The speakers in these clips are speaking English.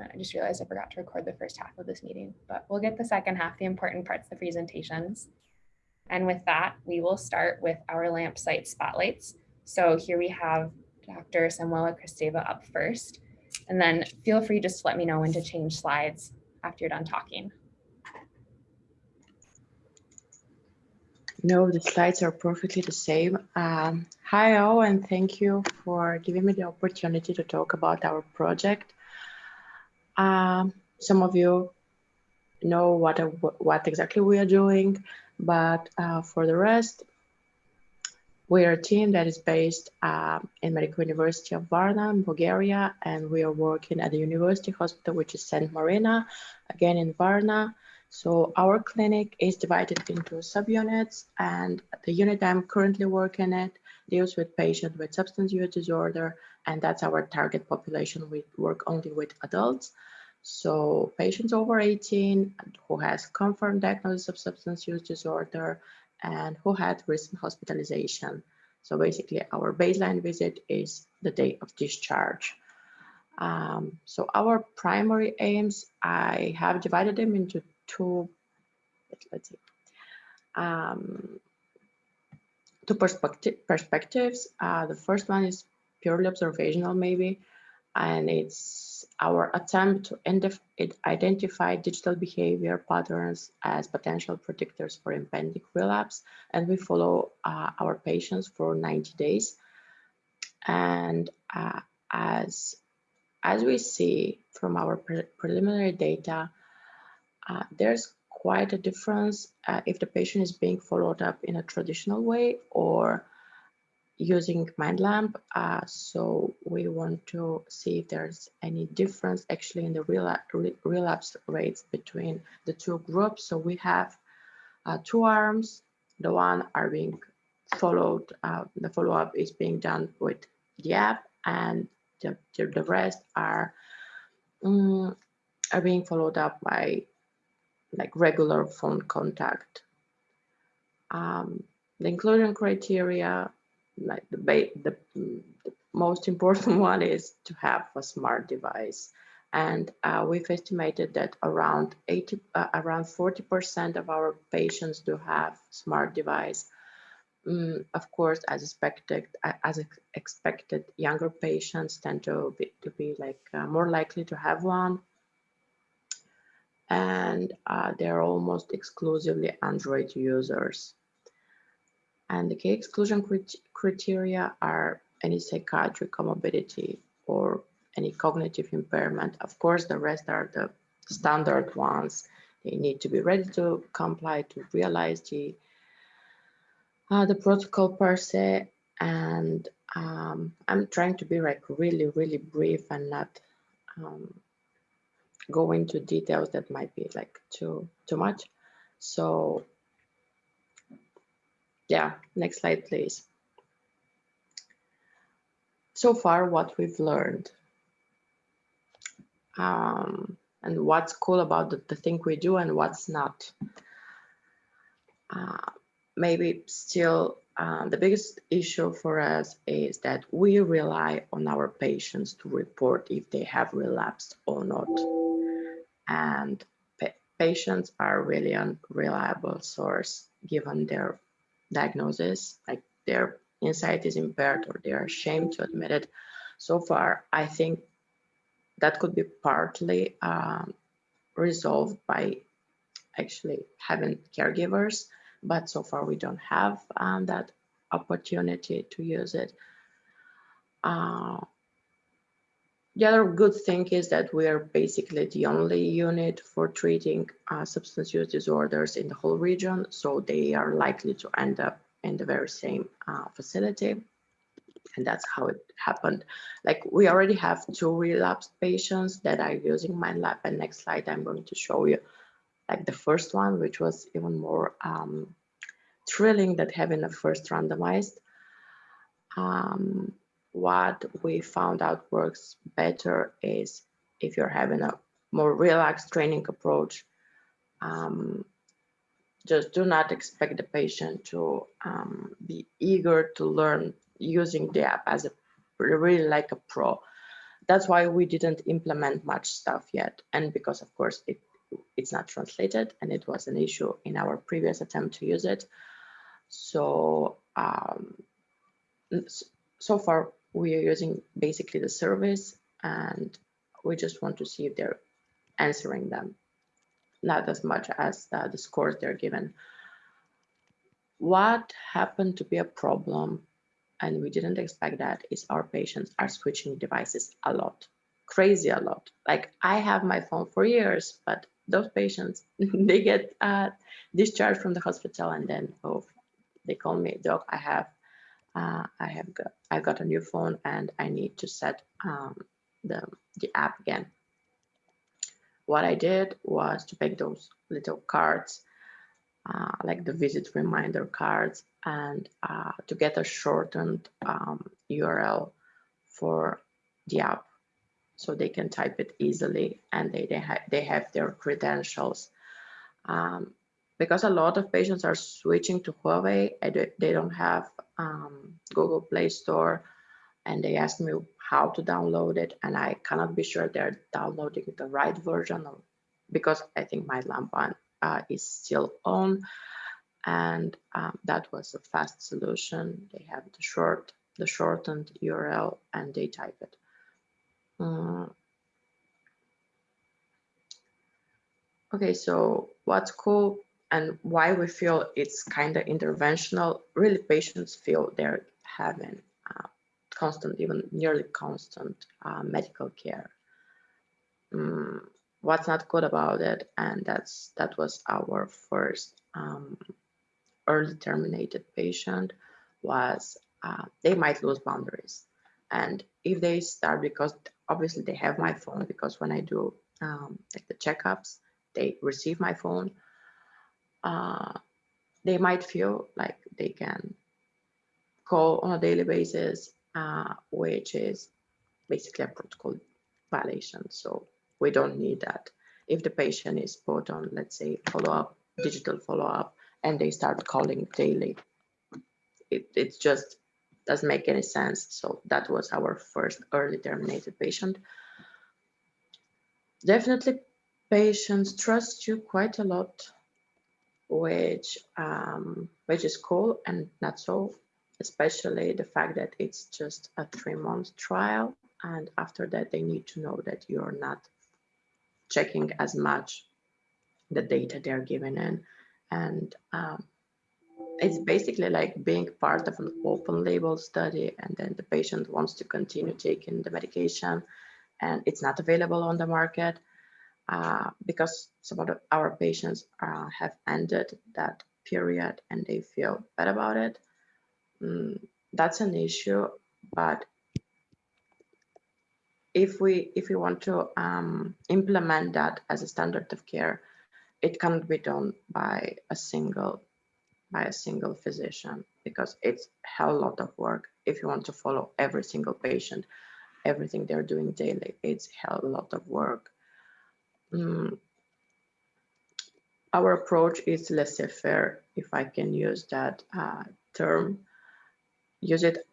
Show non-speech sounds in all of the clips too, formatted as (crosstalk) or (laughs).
I just realized I forgot to record the first half of this meeting, but we'll get the second half, the important parts, the presentations. And with that, we will start with our LAMP site spotlights. So here we have Dr. Samuela Kristeva up first, and then feel free just to let me know when to change slides after you're done talking. No, the slides are perfectly the same. Um, hi all, and thank you for giving me the opportunity to talk about our project. Um, some of you know what, what exactly we are doing, but uh, for the rest, we are a team that is based uh, in Medical University of Varna, Bulgaria, and we are working at the University Hospital, which is St. Marina, again in Varna. So our clinic is divided into subunits, and the unit I'm currently working at deals with patients with substance use disorder, and that's our target population. We work only with adults. So patients over 18 who has confirmed diagnosis of substance use disorder and who had recent hospitalization. So basically our baseline visit is the day of discharge. Um, so our primary aims, I have divided them into two, let's see, um, two perspective, perspectives. Uh, the first one is purely observational maybe, and it's our attempt to identify digital behavior patterns as potential predictors for impending relapse. And we follow uh, our patients for 90 days. And uh, as, as we see from our pre preliminary data, uh, there's quite a difference uh, if the patient is being followed up in a traditional way or using MindLamp. Uh, so we want to see if there's any difference actually in the relapse rates between the two groups. So we have uh, two arms. The one are being followed, uh, the follow-up is being done with the app and the, the rest are, um, are being followed up by like regular phone contact. Um, the inclusion criteria like the, the, the, most important (laughs) one is to have a smart device. And uh, we've estimated that around 80, uh, around 40% of our patients do have smart device. Mm, of course, as expected, as expected, younger patients tend to be, to be like uh, more likely to have one. And uh, they're almost exclusively Android users. And the key exclusion criteria are any psychiatric comorbidity or any cognitive impairment. Of course, the rest are the standard ones. They need to be ready to comply to realize the, uh, the protocol per se. And um, I'm trying to be like really, really brief and not um, go into details that might be like too, too much. So yeah, next slide, please. So far, what we've learned um, and what's cool about the, the, thing we do and what's not. Uh, maybe still uh, the biggest issue for us is that we rely on our patients to report if they have relapsed or not. And pa patients are really unreliable source given their diagnosis, like their insight is impaired or they're ashamed to admit it. So far, I think that could be partly um, resolved by actually having caregivers, but so far we don't have um, that opportunity to use it. Uh, the other good thing is that we are basically the only unit for treating uh, substance use disorders in the whole region, so they are likely to end up in the very same uh, facility. And that's how it happened. Like we already have two relapsed patients that are using MindLamp. And next slide, I'm going to show you like the first one, which was even more um, thrilling that having a first randomized. Um, what we found out works better is if you're having a more relaxed training approach, um, just do not expect the patient to um, be eager to learn using the app as a really like a pro. that's why we didn't implement much stuff yet. And because of course it it's not translated and it was an issue in our previous attempt to use it. So um, so far we are using basically the service and we just want to see if they're answering them, not as much as the, the scores they're given. What happened to be a problem, and we didn't expect that, is our patients are switching devices a lot, crazy a lot. Like I have my phone for years, but those patients, (laughs) they get uh, discharged from the hospital and then, oh, they call me, doc, I have uh, I have got I got a new phone and I need to set um, the the app again. What I did was to make those little cards, uh, like the visit reminder cards, and uh, to get a shortened um, URL for the app, so they can type it easily and they they, ha they have their credentials. Um, because a lot of patients are switching to Huawei, they don't have um, Google Play Store, and they ask me how to download it, and I cannot be sure they're downloading the right version of, because I think my Lampan uh, is still on, and um, that was a fast solution. They have the short, the shortened URL, and they type it. Um, okay, so what's cool and why we feel it's kind of interventional, really patients feel they're having uh, constant, even nearly constant uh, medical care. Mm, what's not good about it, and that's that was our first um, early terminated patient, was uh, they might lose boundaries. And if they start, because obviously they have my phone, because when I do um, like the checkups, they receive my phone, uh, they might feel like they can call on a daily basis, uh, which is basically a protocol violation. So we don't need that. If the patient is put on, let's say, follow-up, digital follow-up, and they start calling daily, it, it just doesn't make any sense. So that was our first early terminated patient. Definitely patients trust you quite a lot which um, which is cool and not so, especially the fact that it's just a three month trial. And after that, they need to know that you're not checking as much the data they're given in. And um, it's basically like being part of an open label study and then the patient wants to continue taking the medication and it's not available on the market uh, because some of our patients uh, have ended that period and they feel bad about it. Mm, that's an issue, but if we if we want to um, implement that as a standard of care, it cannot be done by a single by a single physician because it's a hell lot of work if you want to follow every single patient everything they're doing daily it's a hell lot of work um, our approach is laissez-faire, if I can use that uh, term. Use it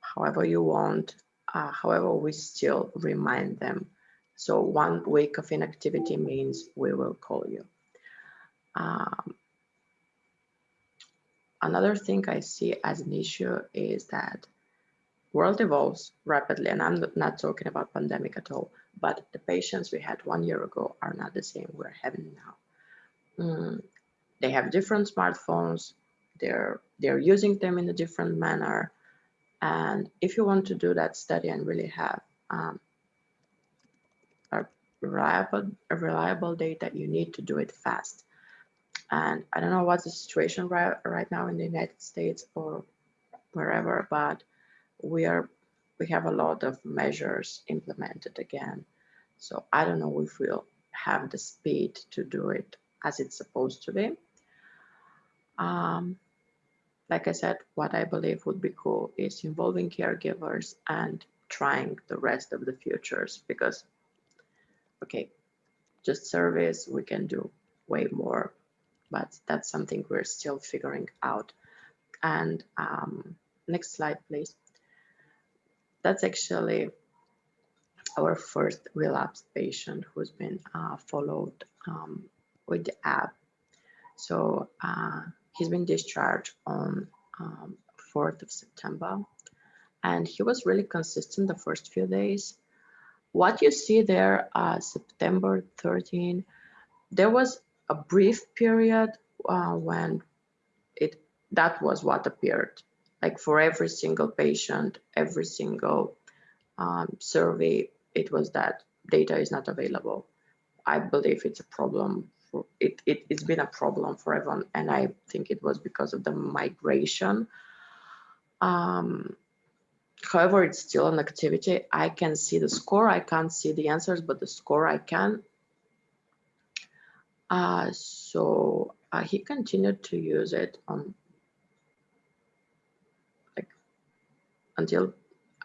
however you want, uh, however we still remind them. So one week of inactivity means we will call you. Um, another thing I see as an issue is that world evolves rapidly, and I'm not talking about pandemic at all but the patients we had one year ago are not the same we're having now. Mm, they have different smartphones, they're, they're using them in a different manner. And if you want to do that study and really have um, a reliable, a reliable data, you need to do it fast. And I don't know what's the situation right, right now in the United States or wherever, but we are we have a lot of measures implemented again. So I don't know if we'll have the speed to do it as it's supposed to be. Um, like I said, what I believe would be cool is involving caregivers and trying the rest of the futures because, okay, just service, we can do way more, but that's something we're still figuring out. And um, next slide, please that's actually our first relapsed patient who's been uh, followed um, with the app. So uh, he's been discharged on um, 4th of September and he was really consistent the first few days. What you see there, uh, September 13, there was a brief period uh, when it that was what appeared like for every single patient every single um, survey it was that data is not available. I believe it's a problem for it, it it's been a problem for everyone and i think it was because of the migration. Um, however it's still an activity. I can see the score i can't see the answers but the score i can. Uh, so uh, he continued to use it on until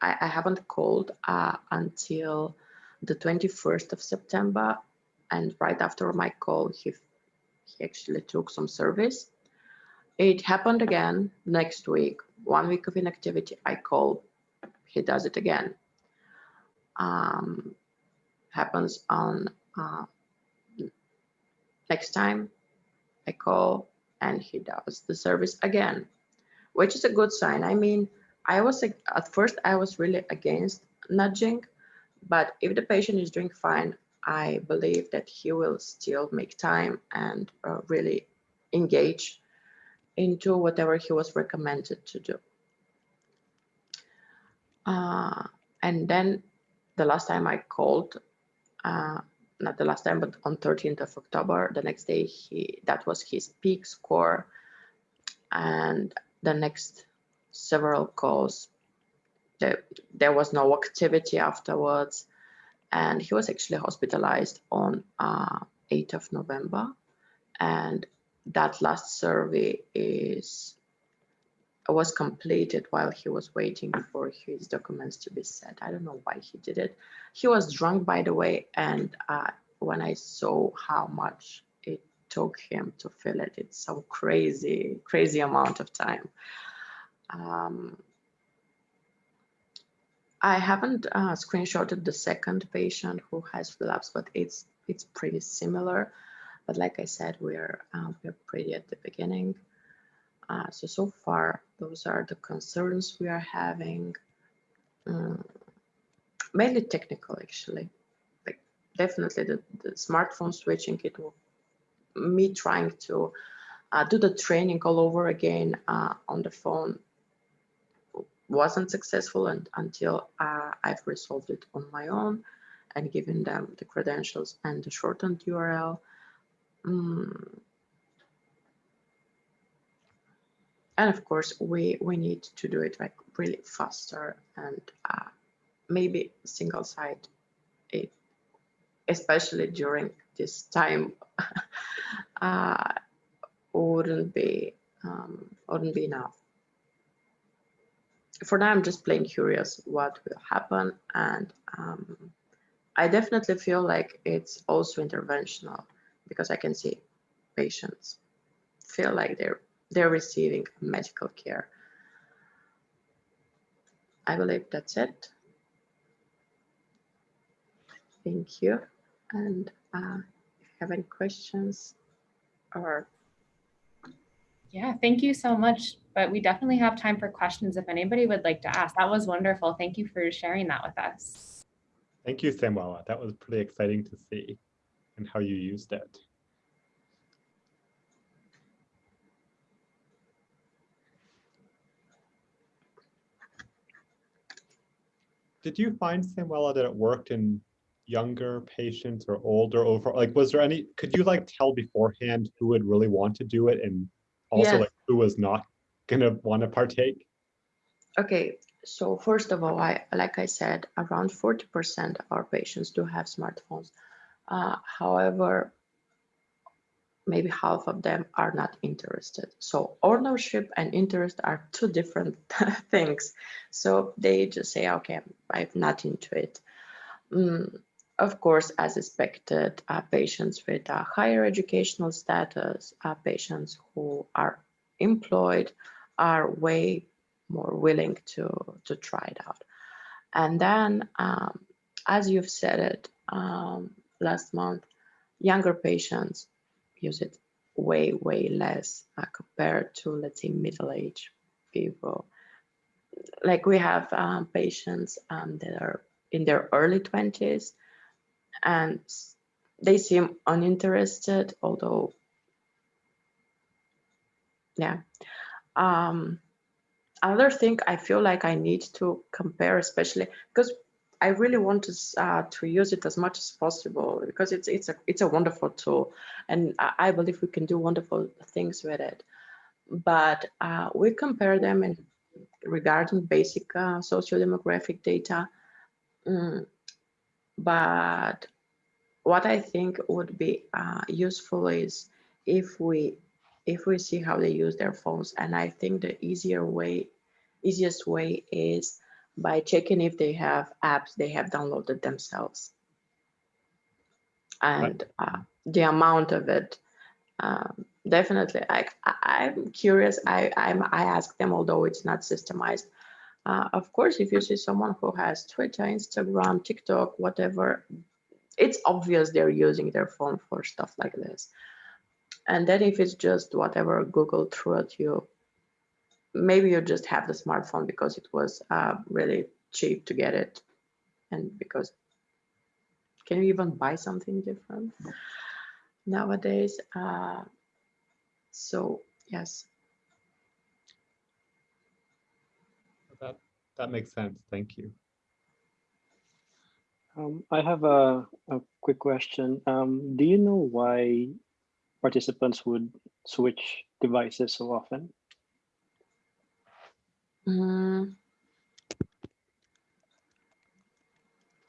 I, I haven't called uh, until the 21st of September. And right after my call he he actually took some service. It happened again next week. One week of inactivity I call he does it again. Um, happens on uh, next time I call and he does the service again, which is a good sign. I mean, I was at first I was really against nudging, but if the patient is doing fine, I believe that he will still make time and uh, really engage into whatever he was recommended to do. Uh, and then the last time I called, uh, not the last time, but on 13th of October, the next day, he that was his peak score. And the next several calls, there, there was no activity afterwards. And he was actually hospitalized on uh, 8th of November. And that last survey is was completed while he was waiting for his documents to be sent. I don't know why he did it. He was drunk, by the way, and uh, when I saw how much it took him to fill it, it's so crazy, crazy amount of time. Um, I haven't uh, screenshotted the second patient who has relapsed, but it's it's pretty similar. But like I said, we're uh, we're pretty at the beginning. Uh, so, so far, those are the concerns we are having. Um, mainly technical, actually. Like definitely the, the smartphone switching, it will, me trying to uh, do the training all over again uh, on the phone wasn't successful and until uh, I've resolved it on my own and given them the credentials and the shortened URL. Mm, and of course we we need to do it like really faster and uh, maybe single site it especially during this time (laughs) uh, wouldn't be um, wouldn't be enough for now i'm just plain curious what will happen and um, i definitely feel like it's also interventional because i can see patients feel like they're they're receiving medical care. I believe that's it. Thank you. And uh, if you have any questions or yeah, thank you so much. But we definitely have time for questions if anybody would like to ask. That was wonderful. Thank you for sharing that with us. Thank you, Samuela. That was pretty exciting to see and how you used it. did you find Samuela that it worked in younger patients or older over like was there any could you like tell beforehand who would really want to do it and also like who was not gonna want to partake okay so first of all i like i said around 40 percent of our patients do have smartphones uh, however maybe half of them are not interested. So ownership and interest are two different (laughs) things. So they just say, okay, I'm not into it. Mm, of course, as expected, uh, patients with a higher educational status, uh, patients who are employed are way more willing to, to try it out. And then um, as you've said it um, last month, younger patients use it way, way less uh, compared to, let's say, middle-aged people. Like we have um, patients um, that are in their early 20s and they seem uninterested, although, yeah. Um, another thing I feel like I need to compare, especially because I really want to uh, to use it as much as possible because it's it's a it's a wonderful tool, and I, believe we can do wonderful things with it. But uh, we compare them in regarding basic uh, socio-demographic data. Mm, but what I think would be uh, useful is if we if we see how they use their phones, and I think the easier way, easiest way is by checking if they have apps they have downloaded themselves. And uh, the amount of it um, definitely I, i'm curious. I I'm, i ask them although it's not systemized. Uh, of course if you see someone who has twitter instagram tiktok whatever it's obvious they're using their phone for stuff like this and then if it's just whatever google threw at you maybe you just have the smartphone because it was uh, really cheap to get it and because can you even buy something different nowadays uh, so yes That, that makes sense. Thank you. Um, I have a, a quick question. Um, do you know why participants would switch devices so often? Mm.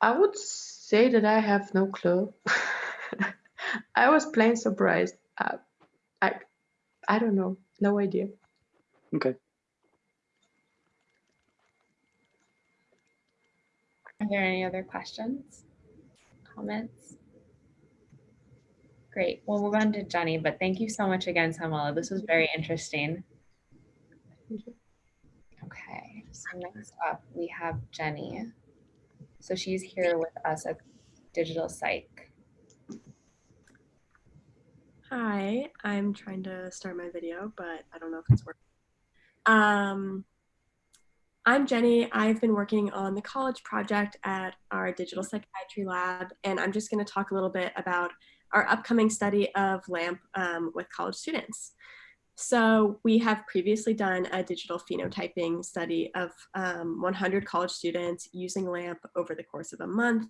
I would say that I have no clue. (laughs) I was plain surprised. Uh, I, I don't know. No idea. Okay. Are there any other questions, comments? Great. We'll move on to Jenny, but thank you so much again, Samuela. This was very interesting. Okay, so next up we have Jenny. So she's here with us at Digital Psych. Hi, I'm trying to start my video, but I don't know if it's working. Um, I'm Jenny. I've been working on the college project at our digital psychiatry lab, and I'm just going to talk a little bit about our upcoming study of LAMP um, with college students. So we have previously done a digital phenotyping study of um, 100 college students using LAMP over the course of a month.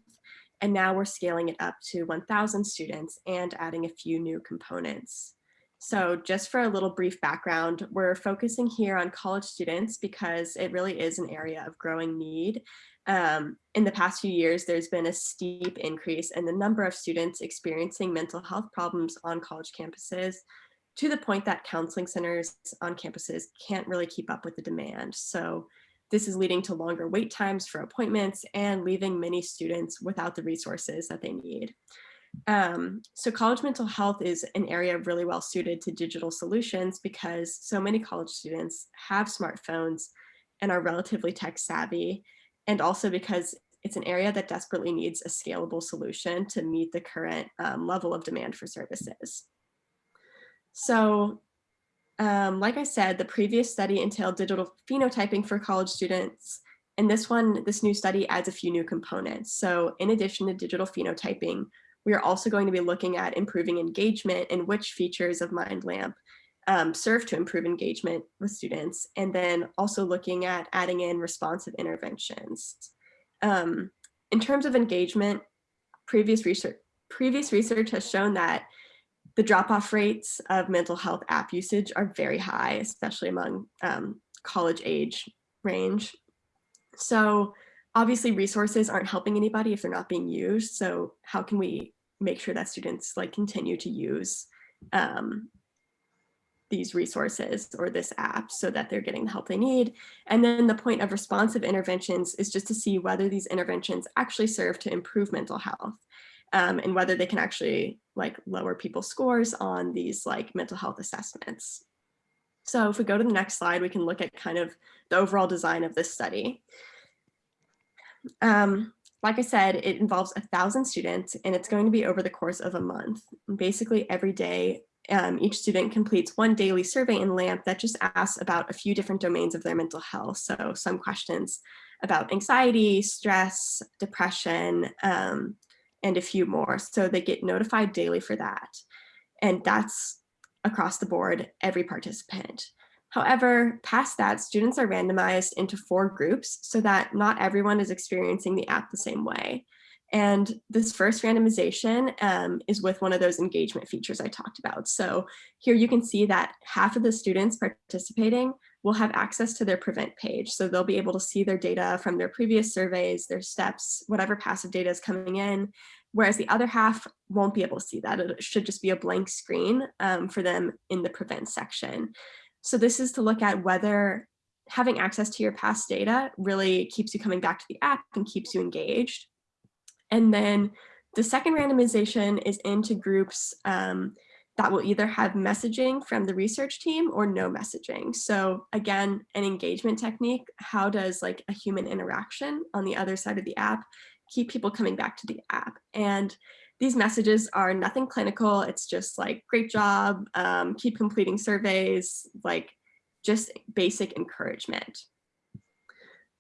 And now we're scaling it up to 1000 students and adding a few new components. So just for a little brief background, we're focusing here on college students because it really is an area of growing need. Um, in the past few years, there's been a steep increase in the number of students experiencing mental health problems on college campuses, to the point that counseling centers on campuses can't really keep up with the demand. So this is leading to longer wait times for appointments and leaving many students without the resources that they need. Um, so college mental health is an area really well suited to digital solutions because so many college students have smartphones and are relatively tech savvy. And also because it's an area that desperately needs a scalable solution to meet the current um, level of demand for services. So um, like I said, the previous study entailed digital phenotyping for college students. And this one, this new study adds a few new components. So in addition to digital phenotyping, we are also going to be looking at improving engagement and which features of MindLamp um, serve to improve engagement with students. And then also looking at adding in responsive interventions. Um, in terms of engagement, previous research, previous research has shown that the drop-off rates of mental health app usage are very high, especially among um, college age range. So obviously resources aren't helping anybody if they're not being used. So how can we make sure that students like continue to use um, these resources or this app so that they're getting the help they need. And then the point of responsive interventions is just to see whether these interventions actually serve to improve mental health um, and whether they can actually like lower people's scores on these like mental health assessments. So if we go to the next slide, we can look at kind of the overall design of this study. Um, like I said, it involves a thousand students and it's going to be over the course of a month. Basically every day, um, each student completes one daily survey in LAMP that just asks about a few different domains of their mental health. So some questions about anxiety, stress, depression, um, and a few more. So they get notified daily for that. And that's across the board, every participant. However, past that, students are randomized into four groups so that not everyone is experiencing the app the same way. And this first randomization um, is with one of those engagement features I talked about. So here you can see that half of the students participating will have access to their prevent page. So they'll be able to see their data from their previous surveys, their steps, whatever passive data is coming in, whereas the other half won't be able to see that. It should just be a blank screen um, for them in the prevent section. So this is to look at whether having access to your past data really keeps you coming back to the app and keeps you engaged. And then the second randomization is into groups um, that will either have messaging from the research team or no messaging. So again, an engagement technique, how does like a human interaction on the other side of the app keep people coming back to the app? And these messages are nothing clinical. It's just like, great job, um, keep completing surveys, like just basic encouragement.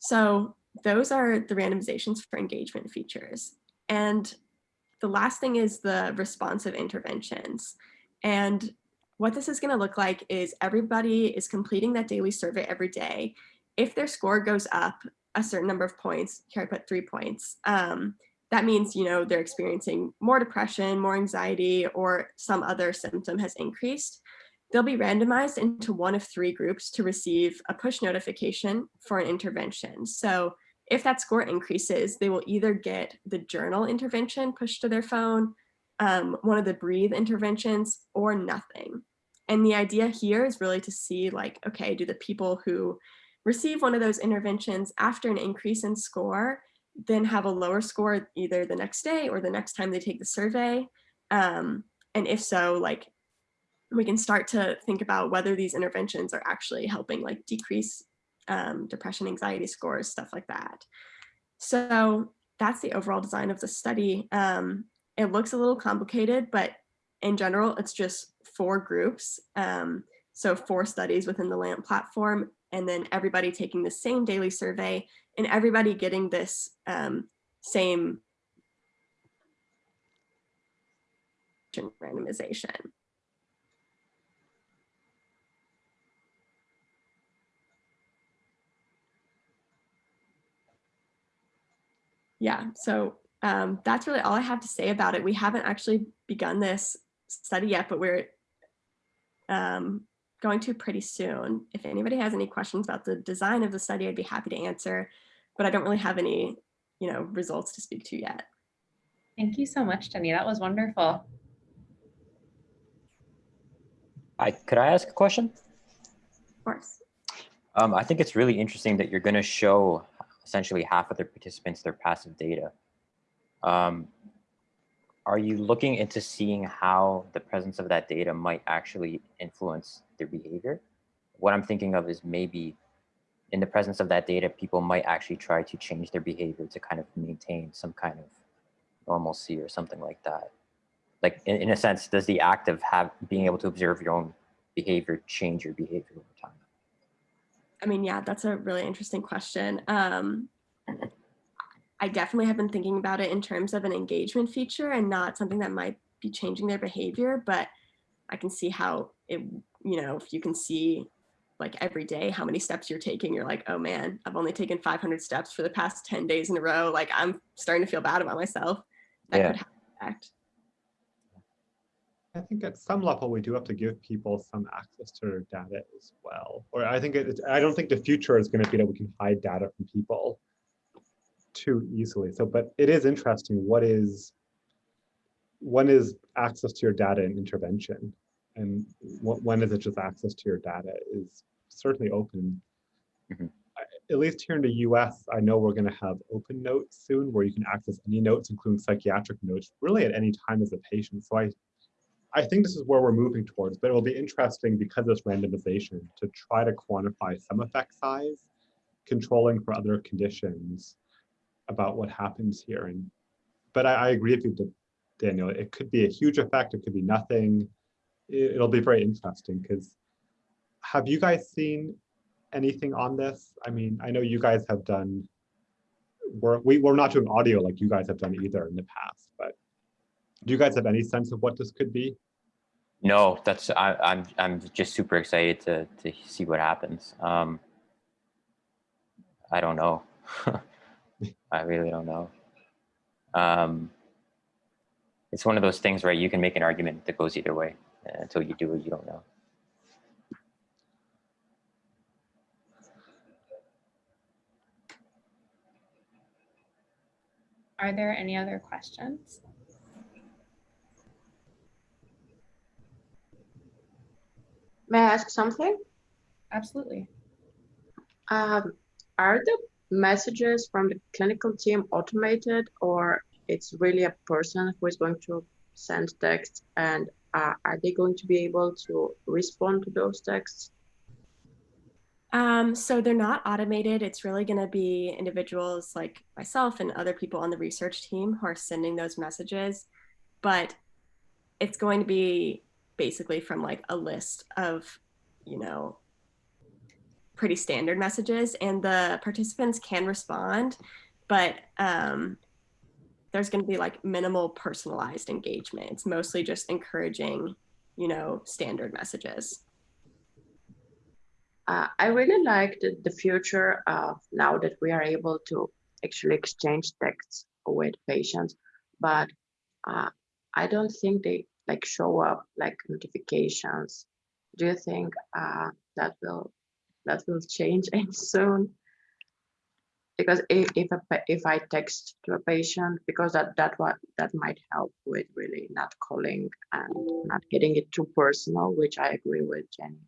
So those are the randomizations for engagement features. And the last thing is the responsive interventions. And what this is gonna look like is everybody is completing that daily survey every day. If their score goes up a certain number of points, here I put three points, um, that means, you know, they're experiencing more depression, more anxiety, or some other symptom has increased. They'll be randomized into one of three groups to receive a push notification for an intervention. So if that score increases, they will either get the journal intervention pushed to their phone, um, one of the breathe interventions, or nothing. And the idea here is really to see like, okay, do the people who receive one of those interventions after an increase in score then have a lower score either the next day or the next time they take the survey? Um, and if so, like we can start to think about whether these interventions are actually helping like decrease um, depression, anxiety scores, stuff like that. So that's the overall design of the study. Um, it looks a little complicated, but in general, it's just four groups. Um, so four studies within the LAMP platform, and then everybody taking the same daily survey and everybody getting this um, same randomization. Yeah, so um, that's really all I have to say about it. We haven't actually begun this study yet, but we're um, going to pretty soon. If anybody has any questions about the design of the study, I'd be happy to answer, but I don't really have any, you know, results to speak to yet. Thank you so much, Jenny. That was wonderful. I could I ask a question? Of course. Um, I think it's really interesting that you're going to show essentially half of the participants their passive data. Um, are you looking into seeing how the presence of that data might actually influence their behavior? What I'm thinking of is maybe in the presence of that data, people might actually try to change their behavior to kind of maintain some kind of normalcy or something like that. Like in, in a sense, does the act of have being able to observe your own behavior change your behavior over time? I mean, yeah, that's a really interesting question. Um, I definitely have been thinking about it in terms of an engagement feature and not something that might be changing their behavior, but I can see how it, you know, if you can see like every day how many steps you're taking, you're like, oh man, I've only taken 500 steps for the past 10 days in a row. Like I'm starting to feel bad about myself. That Yeah. could have an effect. I think at some level, we do have to give people some access to their data as well. Or I think it, I don't think the future is going to be that we can hide data from people too easily. So, but it is interesting. What is, when is access to your data an intervention? And what, when is it just access to your data is certainly open. Mhm. I- At least here in the US, I know we're going to have open notes soon where you can access any notes, including psychiatric notes, really at any time as a patient. So I I think this is where we're moving towards, but it will be interesting because of this randomization to try to quantify some effect size, controlling for other conditions, about what happens here. And but I, I agree with you, Daniel. It could be a huge effect. It could be nothing. It, it'll be very interesting because have you guys seen anything on this? I mean, I know you guys have done. We're we, we're not doing audio like you guys have done either in the past, but do you guys have any sense of what this could be? No, that's I, I'm I'm just super excited to to see what happens. Um, I don't know. (laughs) I really don't know. Um, it's one of those things where you can make an argument that goes either way. And Until you do it, you don't know. Are there any other questions? May I ask something? Absolutely. Um, are the messages from the clinical team automated or it's really a person who is going to send text and uh, are they going to be able to respond to those texts? Um, so they're not automated. It's really going to be individuals like myself and other people on the research team who are sending those messages. But it's going to be basically from like a list of, you know, pretty standard messages, and the participants can respond, but um, there's going to be like minimal personalized engagement. It's mostly just encouraging, you know, standard messages. Uh, I really like the, the future of now that we are able to actually exchange texts with patients, but uh, I don't think they like show up like notifications. Do you think uh, that will that will change (laughs) any soon? Because if if, a, if I text to a patient, because that that what that might help with really not calling and not getting it too personal, which I agree with Jenny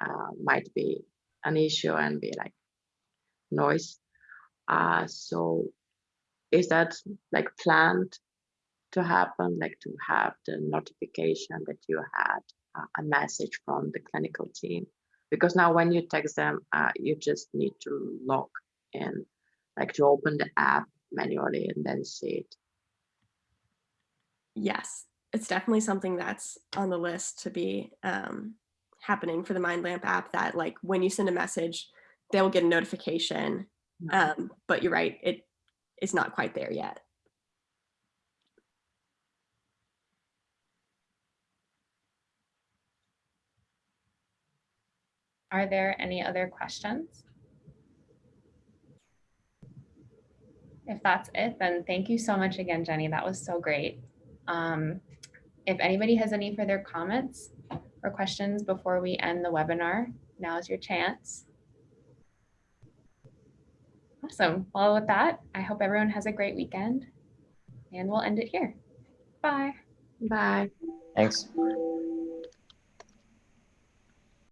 uh, might be an issue and be like noise. Uh, so is that like planned to happen, like to have the notification that you had uh, a message from the clinical team? Because now when you text them, uh, you just need to log in, like to open the app manually and then see it. Yes, it's definitely something that's on the list to be um, happening for the MindLamp app that like when you send a message, they'll get a notification. Um, but you're right, it is not quite there yet. Are there any other questions? If that's it, then thank you so much again, Jenny. That was so great. Um, if anybody has any further comments or questions before we end the webinar, now is your chance. Awesome. Well, with that, I hope everyone has a great weekend and we'll end it here. Bye. Bye. Thanks.